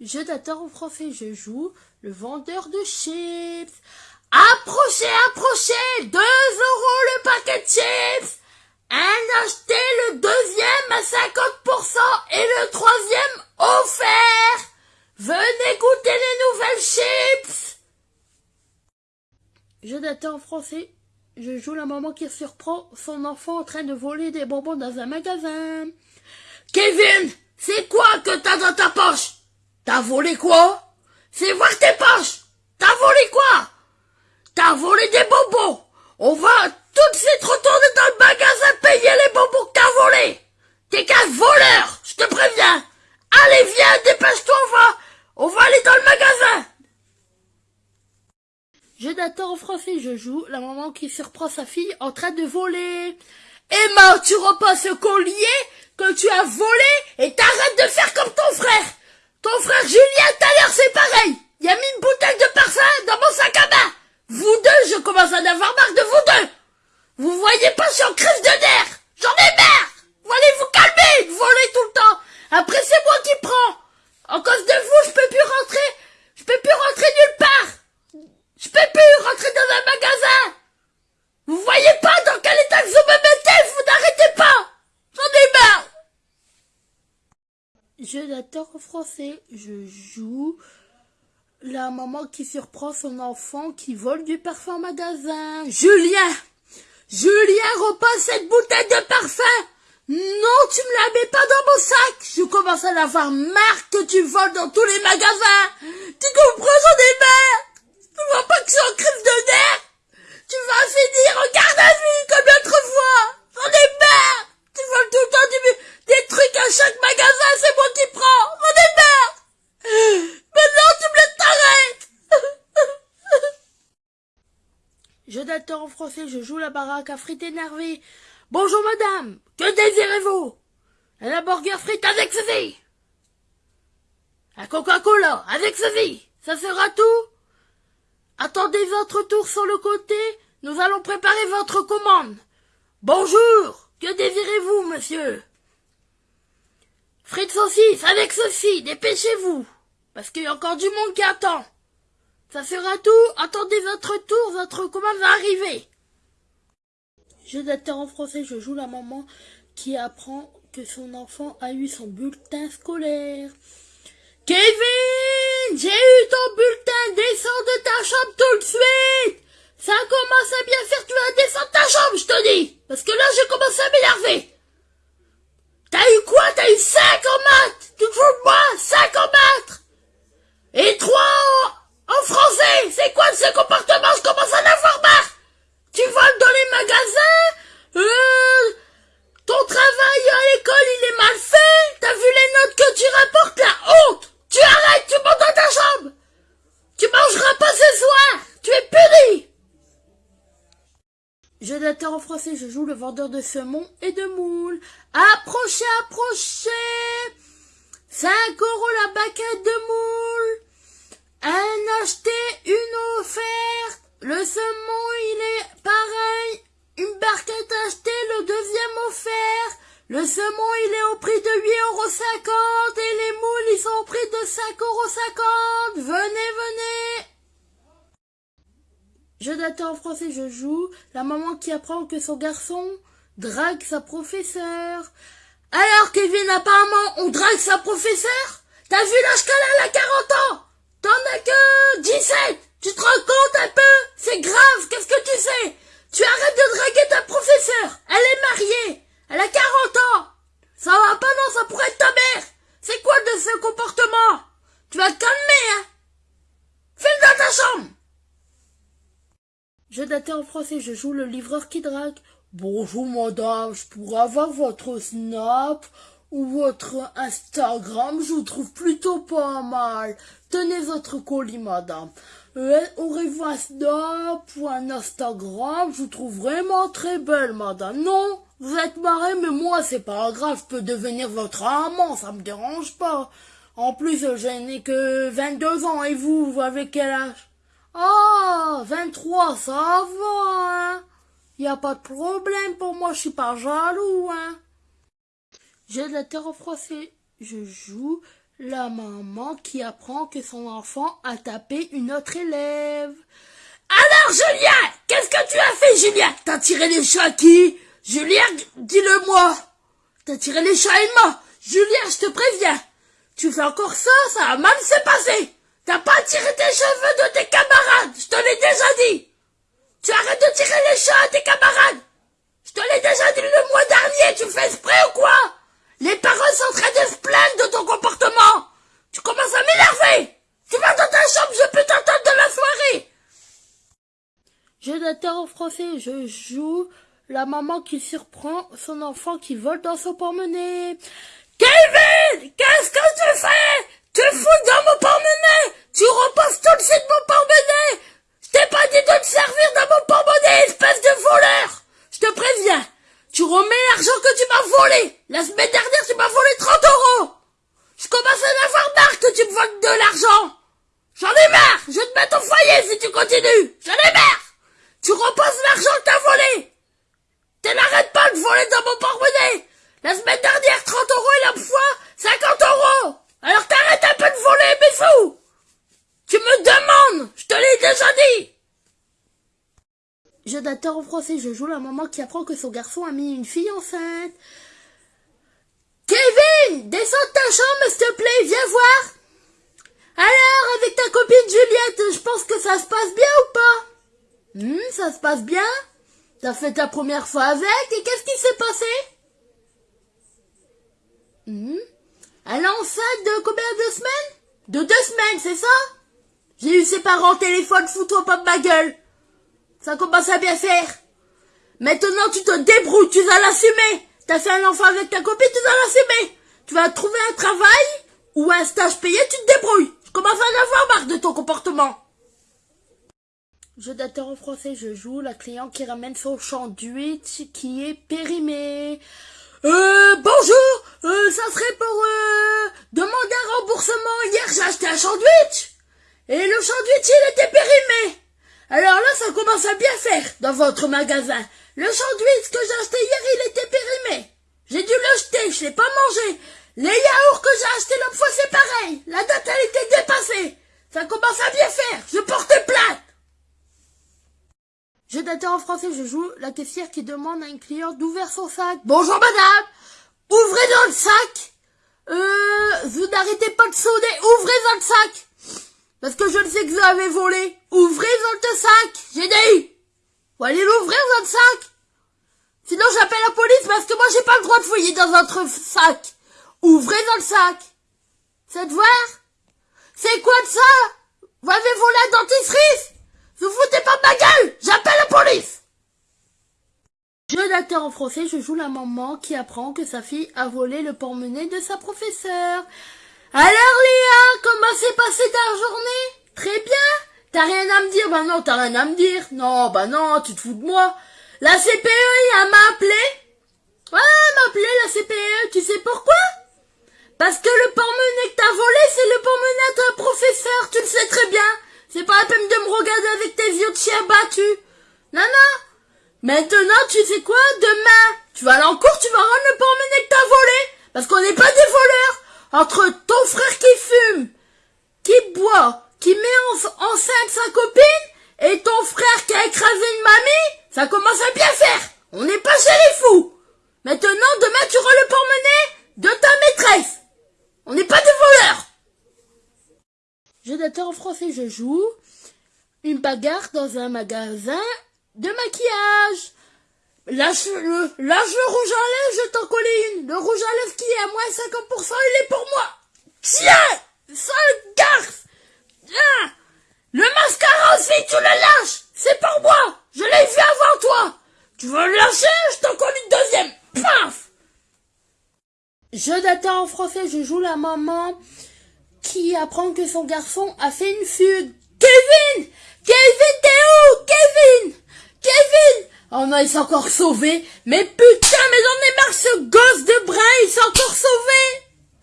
Je d'acteur en français, je joue le vendeur de chips. Approchez, approchez 2 euros le paquet de chips Un acheté, le deuxième à 50% et le troisième offert Venez goûter les nouvelles chips Je d'acteur en français, je joue la maman qui surprend son enfant en train de voler des bonbons dans un magasin. Kevin, c'est quoi que t'as dans ta poche? T'as volé quoi? Fais voir tes poches! T'as volé quoi? T'as volé des bonbons! On va tout de suite retourner dans le magasin payer les bonbons que t'as volés! T'es qu'un voleur, je te préviens! Allez, viens, dépêche-toi, on va On va aller dans le magasin! D'attends en français, je joue. La maman qui surprend sa fille en train de voler. Emma, tu repasses ce collier que tu as volé et t'arrêtes de faire comme ton frère ton frère Julien, tout à c'est pareil. Il a mis une bouteille de parfum dans mon sac à main. Vous deux, je commence à en avoir marre de vous deux. Vous voyez pas, je suis crise de nerfs. J'en ai marre. Vous allez vous calmer, volez tout le temps. Après, c'est moi qui prends. En cause de vous, je peux plus rentrer. Je peux plus rentrer nulle part. Je peux plus rentrer dans un magasin. Vous voyez pas dans quel état vous me mettez, vous n'arrêtez pas. J'en ai marre. Je l'adore en français. Je joue. La maman qui surprend son enfant qui vole du parfum magasin. Julien! Julien, repasse cette bouteille de parfum! Non, tu me la mets pas dans mon sac! Je commence à l'avoir marre que tu voles dans tous les magasins. Tu comprends, j'en ai marre. Tu vois pas que je suis de nerfs? Tu vas finir en garde à vue comme l'autre fois. J'en ai Tu voles tout le temps des trucs à chaque magasin, c'est moi qui prends. Mon merde Maintenant, tu me laisses t'arrêter. En français, je joue la baraque à frites énervée. Bonjour madame, que désirez-vous? Un hamburger frites avec ceci. Un Coca-Cola avec ceci. Ça sera tout? Attendez votre tour sur le côté, nous allons préparer votre commande. Bonjour, que désirez-vous, monsieur? Frites saucisses avec ceci, dépêchez-vous, parce qu'il y a encore du monde qui attend. Ça sera tout, attendez votre tour, votre commande va arriver. Je d'acteur en français, je joue la maman qui apprend que son enfant a eu son bulletin scolaire. Kevin, j'ai eu ton bulletin, descends de ta chambre tout de suite. Ça commence à bien faire, tu vas descendre ta chambre, je te dis. Parce que là, je commence à m'énerver. T'as eu quoi? T'as eu 5 en maths Tu te fous de moi 5 en maths Et 3 C'est quoi ce comportement? Je commence à en avoir marre. Tu voles dans les magasins? Euh, Ton travail à l'école il est mal fait? T'as vu les notes que tu rapportes La honte? Tu arrêtes, tu montes dans ta chambre. Tu mangeras pas ce soir. Tu es puni. Je en français, je joue le vendeur de saumon et de moules. Approchez, approchez 5 euros la baguette de moules. Un acheté, une offerte. Le saumon, il est pareil. Une barquette achetée, le deuxième offert. Le saumon, il est au prix de 8,50 euros et les moules, ils sont au prix de 5,50 euros. Venez, venez. Je d'attends en français, je joue la maman qui apprend que son garçon drague sa professeure. Alors, Kevin, apparemment, on drague sa professeure? T'as vu l'âge qu'elle a, a 40 ans? T'en as que 17 Tu te rends compte un peu? C'est grave, qu'est-ce que tu sais Tu arrêtes de draguer ta professeure. Elle est mariée. Elle a 40 ans. Ça va pas, non, ça pourrait être ta mère. C'est quoi de ce comportement? Tu vas te calmer, hein. File dans ta chambre. Je datais en français, je joue le livreur qui drague. Bonjour madame, je pourrais avoir votre Snap? Ou votre Instagram, je vous trouve plutôt pas mal. Tenez votre colis madame. Euh, aurez-vous un Snap ou un Instagram Je vous trouve vraiment très belle madame. Non Vous êtes marrée, mais moi c'est pas grave, je peux devenir votre amant, ça me dérange pas. En plus, je n'ai que 22 ans et vous, vous avez quel âge? Ah, 23, ça va, hein. Y a pas de problème pour moi, je suis pas jaloux, hein. J'ai la terre français. je joue la maman qui apprend que son enfant a tapé une autre élève. Alors, Julien, qu'est-ce que tu as fait, Julien? T'as tiré les chats à qui? Julien, dis-le-moi. T'as tiré les chats à Emma. Julien, je te préviens. Tu fais encore ça, ça va mal se passer. T'as pas tiré tes cheveux de tes camarades, je te l'ai déjà dit. Tu arrêtes de tirer les chats à tes camarades. Je te l'ai déjà dit le mois dernier, tu fais exprès ou quoi? Les parents sont en train de se plaindre de ton comportement. Tu commences à m'énerver. Tu vas dans ta chambre, je peux t'entendre de la soirée. Je n'attends en français, je joue la maman qui surprend son enfant qui vole dans son porte-monnaie. Kevin, qu'est-ce que tu fais? Tu fous dans mon porte-monnaie Tu repasses tout le suite mon porte-monnaie Je t'ai pas dit de te servir dans mon porte-monnaie, espèce de voleur Je te préviens, tu remets l'argent que tu m'as volé La semaine dernière, tu m'as volé 30 euros. Je commence à en avoir marre que tu me voles de l'argent. J'en ai marre Je vais te mettre au foyer si tu continues. J'en ai marre. Tu repasses l'argent que t'as volé. Tu n'arrêtes pas de voler dans mon porte-monnaie. La semaine dernière, 30 euros et la fois, 50 euros. Alors t'arrêtes un peu de voler, mes fous. Tu me demandes, je te l'ai déjà dit. Je d'adore en français, je joue la maman qui apprend que son garçon a mis une fille enceinte. Kevin, descends de ta chambre, s'il te plaît, viens voir. Alors, avec ta copine Juliette, je pense que ça se passe bien ou pas? Hmm, ça se passe bien? T'as fait ta première fois avec, et qu'est-ce qui s'est passé? Hmm? Elle est enceinte de combien de semaines? De deux semaines, c'est ça? J'ai eu ses parents au téléphone, fous-toi pas de ma gueule. Ça commence à bien faire. Maintenant, tu te débrouilles, tu vas l'assumer. T'as fait un enfant avec ta copine, tu vas l'assumer. Tu vas trouver un travail ou un stage payé, tu te débrouilles. Je commence à en avoir marre de ton comportement. Je d'acteur en français, je joue la cliente qui ramène son sandwich qui est périmé. Euh, bonjour, euh, ça serait pour euh, demander un remboursement. Hier, j'ai acheté un sandwich et le sandwich, il était périmé. Alors là, ça commence à bien faire dans votre magasin. Le sandwich que j'ai acheté hier, il était périmé. J'ai dû le jeter, je l'ai pas mangé. Les yaourts que j'ai achetés l'autre fois, c'est pareil. La date, elle était dépassée. Ça commence à bien faire. Je porte plainte. Je d'attends en français, je joue la caissière qui demande à une cliente d'ouvrir son sac. Bonjour madame Ouvrez dans le sac Euh, vous n'arrêtez pas de sonner, ouvrez dans le sac Parce que je ne sais que vous avez volé. Ouvrez le sac J'ai dit. Vous allez l'ouvrir le sac Sinon j'appelle la police parce que moi j'ai pas le droit de fouiller dans votre sac. Ouvrez dans le sac C'est de voir? C'est quoi de ça? Vous avez volé un dentifrice? Vous foutez pas de ma gueule? J'appelle la police. Jeu d'acteur en français, je joue la maman qui apprend que sa fille a volé le porte-monnaie de sa professeure. Alors Léa, comment s'est passée ta journée? Très bien T'as rien à me dire? Bah non, t'as rien à me dire. Non, bah non, tu te fous de moi. La CPE, elle m'a appelé. Ouais, elle m'a appelé la CPE, tu sais pourquoi? Parce que le porte-monnaie que t'as volé, c'est le porte-monnaie ta professeur, tu le sais très bien. C'est pas la peine de me regarder avec tes vieux de chien battus. Non, non. Maintenant, tu sais quoi? Demain, tu vas aller en cours, tu vas rendre le porte-monnaie que t'as volé. Parce qu'on n'est pas des voleurs. Entre ton frère qui fume, qui boit, qui met en, enceinte sa copine, et ton frère qui a écrasé une mamie, ça commence à bien faire. On n'est pas chez les fous. Maintenant, demain, tu rends le porte-monnaie de ta maîtresse. On n'est pas des voleurs. Je en français, je joue une bagarre dans un magasin de maquillage. Lâche le, lâche le rouge à lèvres, je t'en colle une. Le rouge à lèvres qui est à moins 50%, il est pour moi. Tiens, sale garce. Tiens, le mascara aussi, tu le lâches. C'est pour moi. Je l'ai vu avant toi. Tu veux le lâcher, je t'en colle une deuxième. Paf. Je d'attends en français, je joue la maman qui apprend que son garçon a fait une fugue. Kevin Kevin, t'es où? Kevin Kevin Oh non, il s'est encore sauvé. Mais putain, mais j'en ai marre, ce gosse de brin, il s'est encore sauvé.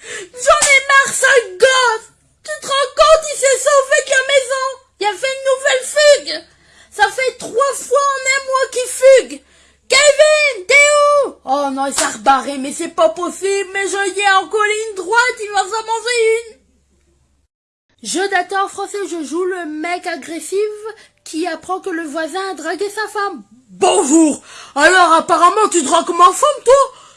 J'en ai marre, ce gosse. Tu te rends compte, il s'est sauvé de la maison. Il a fait une nouvelle fugue. Ça fait trois fois en un mois qu'il fugue. Kevin, t'es où? Oh non, il s'est barrer, mais c'est pas possible, mais je y ai en colline droite, il va s'en manger une. Jeu d'acteur français, je joue le mec agressif qui apprend que le voisin a dragué sa femme. Bonjour. Alors apparemment tu dragues ma femme toi.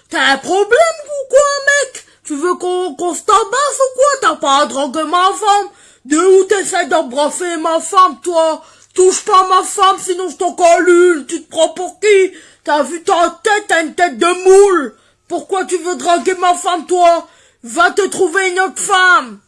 T'as un problème ou quoi mec? Tu veux qu'on qu se tabasse ou quoi? T'as pas à draguer ma femme. De où t'essaies d'embrasser ma femme toi? Touche pas ma femme sinon je t'en colle une. Tu te prends pour qui? T'as vu ta tête T'as une tête de moule. Pourquoi tu veux draguer ma femme toi? Va te trouver une autre femme